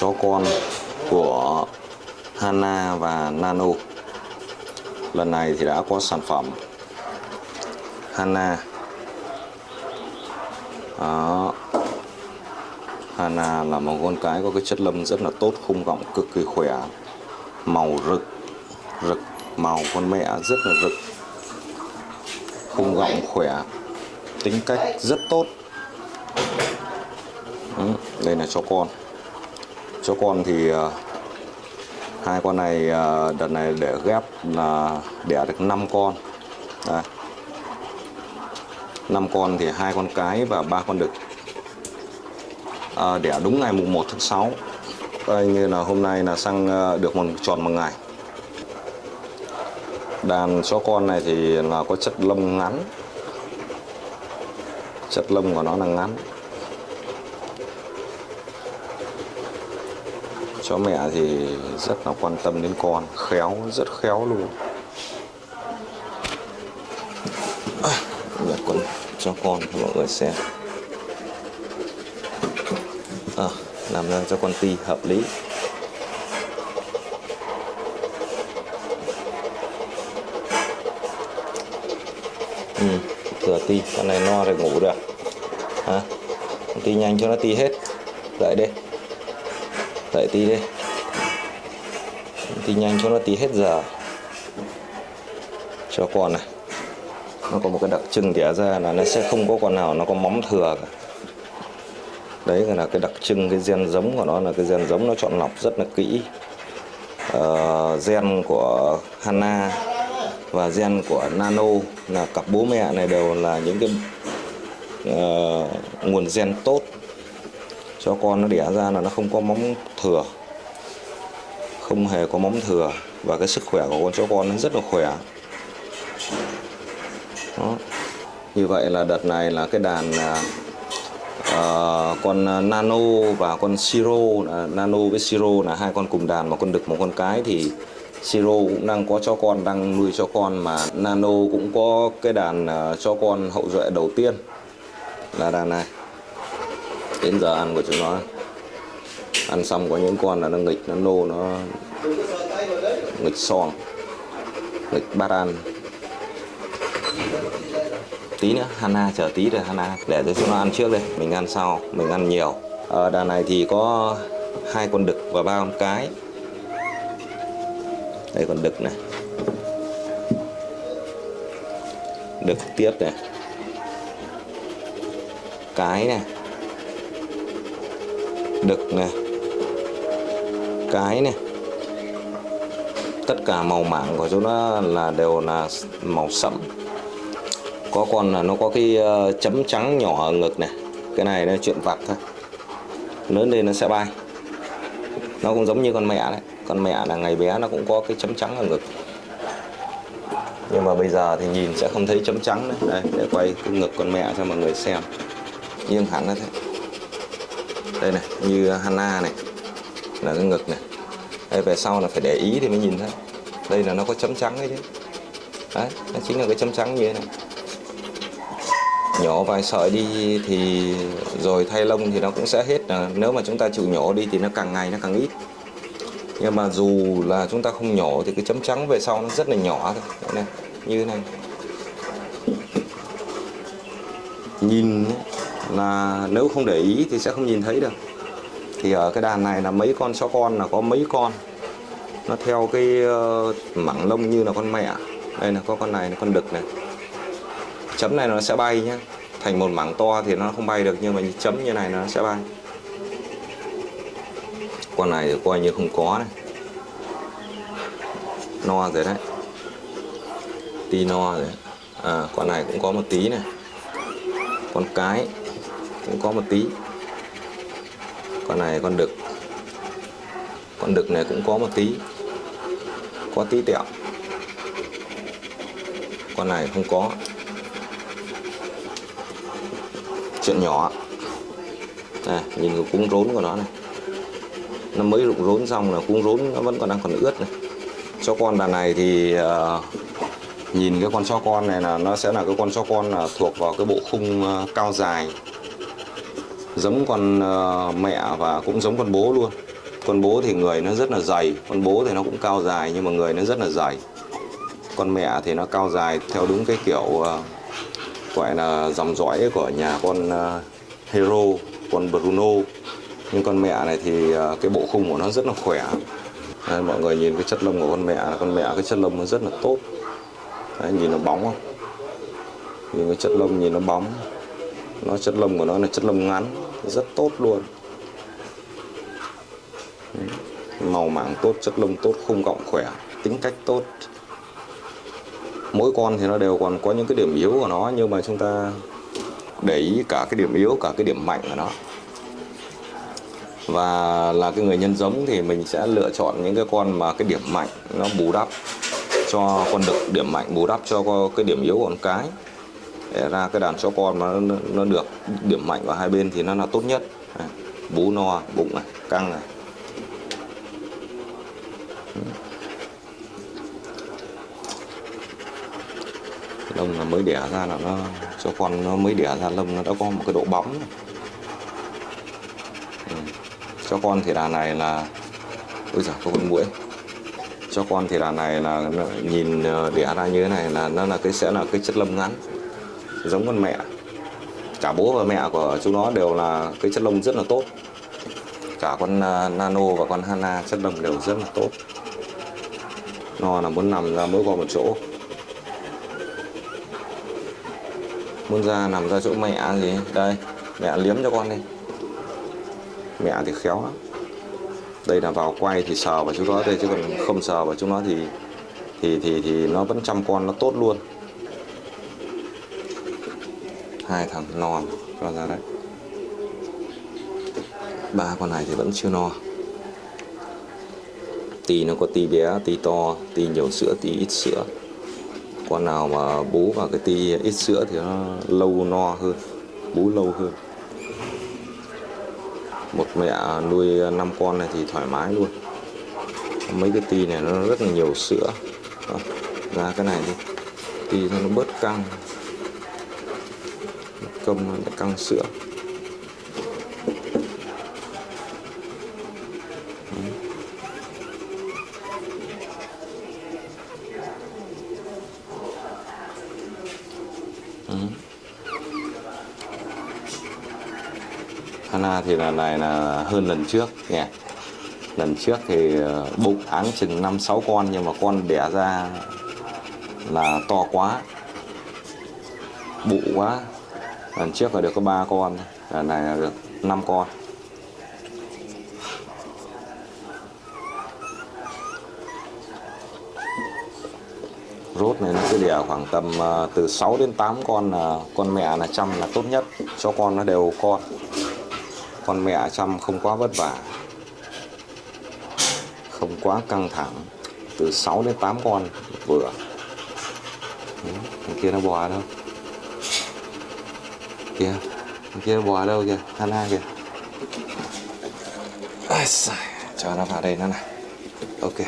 chó con của Hana và Nano. Lần này thì đã có sản phẩm Hana. Đó. Hana là một con cái có cái chất lâm rất là tốt khung gọng cực kỳ khỏe màu rực rực màu con mẹ rất là rực. Khung gọng khỏe tính cách rất tốt. Ừ, đây là cho con cho con thì ờ, hai con này ờ, đợt này để ghép là đẻ được 5 con. Đây. 5 con thì hai con cái và ba con đực. À, đẻ đúng ngày mùng 1 tháng 6 Đây, như là hôm nay là sang được một tròn một ngày. Đàn chó con này thì là có chất lông ngắn. Chất lông của nó là ngắn. Chó mẹ thì rất là quan tâm đến con khéo rất khéo luôn. À, con cho con cho mọi người xem à, làm ra cho con ti hợp lý. Ừ, thừa ti con này no rồi ngủ được. À, Hả ti nhanh cho nó ti hết. Đợi đi tại tí đi. Ti nhanh cho nó tí hết giờ. Cho con này. Nó có một cái đặc trưng đẻ ra là nó sẽ không có con nào nó có móng thừa cả. Đấy là cái đặc trưng cái gen giống của nó là cái gen giống nó chọn lọc rất là kỹ. Uh, gen của Hana và gen của Nano là cặp bố mẹ này đều là những cái uh, nguồn gen tốt cho con nó đẻ ra là nó không có móng thừa không hề có móng thừa. Và cái sức khỏe của con chó con nó rất là khỏe. Đó. như vậy là đợt này là cái đàn uh, con nano và con siro uh, nano với siro là hai con cùng đàn mà con đực một con cái. Thì siro cũng đang có cho con đang nuôi cho con mà nano cũng có cái đàn uh, cho con hậu duệ đầu tiên là đàn này đến giờ ăn của chúng nó. Ăn xong có những con là nó nghịch, nó nô, nó nghịch xoong nghịch bát ăn tí nữa, Hana chờ tí rồi Hana, để cho chúng nó ăn trước đây. Mình ăn sau, mình ăn nhiều. Ờ, Ở đàn này thì có hai con đực và ba con cái. Đây, con đực này. Đực tiếp này. Cái này đực này cái này tất cả màu mảng của chúng nó là đều là màu sẫm. Có con là nó có cái ờ, chấm trắng nhỏ ở ngực này cái này là chuyện vặt thôi. Lớn lên nó sẽ bay. Nó cũng giống như con mẹ đấy. Con mẹ là ngày bé nó cũng có cái chấm trắng ở ngực. Nhưng mà bây giờ thì nhìn sẽ không thấy chấm trắng đấy đây, để quay cái ngực con mẹ cho mọi người xem. Nhưng hẳn nó thế đây này, như Hana này, là cái ngực này. Đây, về sau là phải để ý thì mới nhìn thấy. Đây là nó có chấm trắng đấy chứ. Đấy, nó chính là cái chấm trắng như thế này. Nhổ vài sợi đi thì rồi thay lông thì nó cũng sẽ hết. Nếu mà chúng ta chịu nhổ đi thì nó càng ngày nó càng ít. Nhưng mà dù là chúng ta không nhổ thì cái chấm trắng về sau nó rất là nhỏ thôi. Đấy này, như thế này. Nhìn là nếu không để ý thì sẽ không nhìn thấy được. Thì ở cái đàn này là mấy con chó con là có mấy con. Nó theo cái ờ, mảng lông như là con mẹ. Đây là có con này là con đực này. Chấm này nó sẽ bay nhé thành một mảng to thì nó không bay được nhưng mà chấm như này nó sẽ bay. Con này thì coi như không có này. No rồi đấy. Tí no rồi. À, con này cũng có một tí này. Con cái cũng có một tí. Con này con đực. Con đực này cũng có một tí. Có tí tẹo. Con này không có. Chuyện nhỏ. Này, nhìn cái cuống rốn của nó này. Nó mới rụng rốn xong là cuống rốn nó vẫn còn đang còn ướt này. Cho con đàn này thì uh, nhìn cái con chó con này là nó sẽ là cái con chó con là thuộc vào cái bộ khung uh, cao dài giống con ờ, mẹ và cũng giống con bố luôn. Con bố thì người nó rất là dày con bố thì nó cũng cao dài nhưng mà người nó rất là dày. Con mẹ thì nó cao dài theo đúng cái kiểu ờ, gọi là dòng dõi của nhà con ờ, Hero con Bruno. Nhưng con mẹ này thì cái bộ khung của nó rất là khỏe. Đấy, mọi người nhìn cái chất lông của con mẹ con mẹ cái chất lông nó rất là tốt. Đấy, nhìn nó bóng không? Nhìn cái chất lông nhìn nó bóng nó chất lông của nó là chất lông ngắn, rất tốt luôn. Màu mảng tốt, chất lông tốt, khung gọng khỏe, tính cách tốt. Mỗi con thì nó đều còn có những cái điểm yếu của nó, nhưng mà chúng ta để ý cả cái điểm yếu, cả cái điểm mạnh của nó. Và là cái người nhân giống thì mình sẽ lựa chọn những cái con mà cái điểm mạnh nó bù đắp cho, con đực điểm mạnh bù đắp cho cái điểm yếu của con cái để ra cái đàn chó con mà nó, nó được điểm mạnh ở hai bên thì nó là tốt nhất. Bú no bụng này căng này. Lông là mới đẻ ra là nó cho con nó mới đẻ ra lông nó đã có một cái độ bóng ừ. cho con thì đàn này là ôi giời có con mũi cho con thì đàn này là nhìn ờ, đẻ ra như thế này là nó là cái sẽ là cái chất lông ngắn giống con mẹ. Cả bố và mẹ của chúng nó đều là cái chất lông rất là tốt. Cả con à, nano và con hana chất lông đều rất là tốt. Nó là muốn nằm ra mỗi vào một chỗ. Muốn ra nằm ra chỗ mẹ gì? Đây, mẹ liếm cho con đi. Mẹ thì khéo lắm. Đây là vào quay thì sờ vào chúng nó đây chứ còn không sờ vào chúng nó thì thì thì thì nó vẫn chăm con nó tốt luôn hai thằng non cho ra đấy. Ba con này thì vẫn chưa no. Tì nó có tì bé tì to tì nhiều sữa tì ít sữa. Con nào mà bú vào cái tì ít sữa thì nó lâu no hơn bú lâu hơn. Một mẹ nuôi 5 con này thì thoải mái luôn. Mấy cái tì này nó rất là nhiều sữa. À, ra cái này đi. Ti nó bớt căng cơm nó căng sữa. Hana thì lần này là hơn lần trước nhỉ lần trước thì ờ, bụng áng chừng 5 6 con nhưng mà con đẻ ra là to quá, bụ quá lần trước là được có ba con lần này là được 5 con. Rốt này nó cứ đẻ khoảng tầm ờ, từ 6 đến 8 con là con mẹ là chăm là tốt nhất. Cho con nó đều con. Con mẹ chăm không quá vất vả. Không quá căng thẳng. Từ 6 đến 8 con vừa. Thằng kia nó bò đâu? Kia thằng kia bò đâu kìa? Hana kìa? Ai xài, cho nó vào đây nó này. Ok